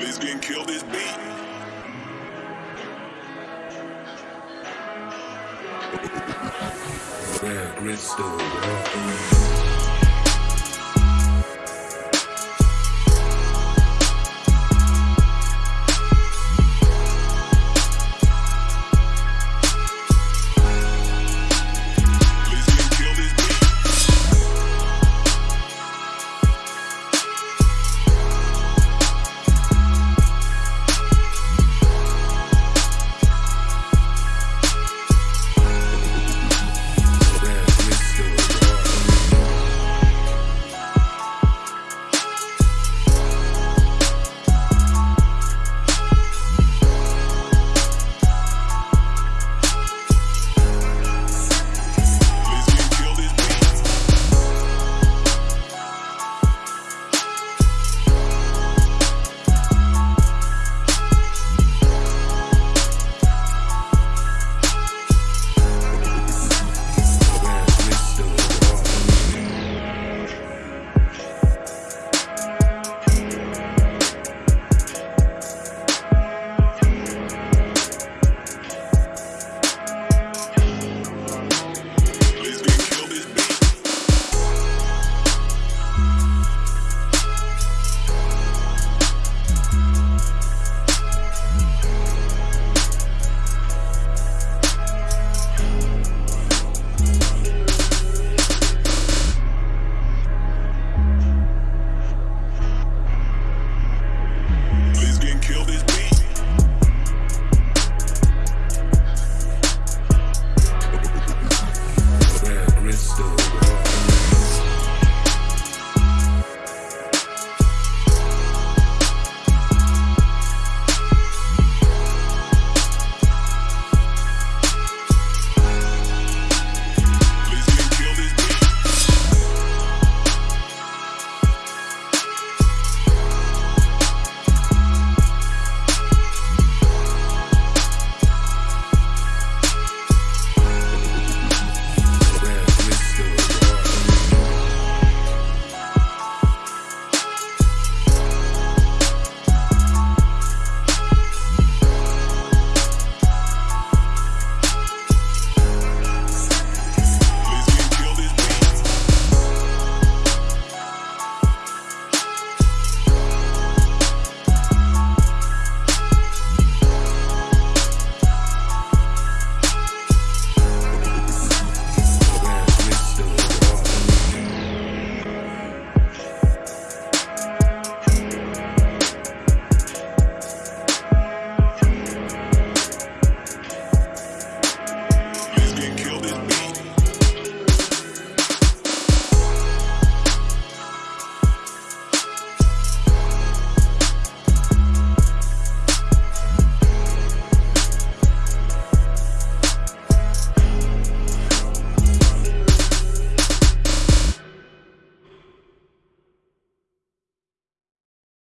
Lisbon kill this beat. Fred Gritstone,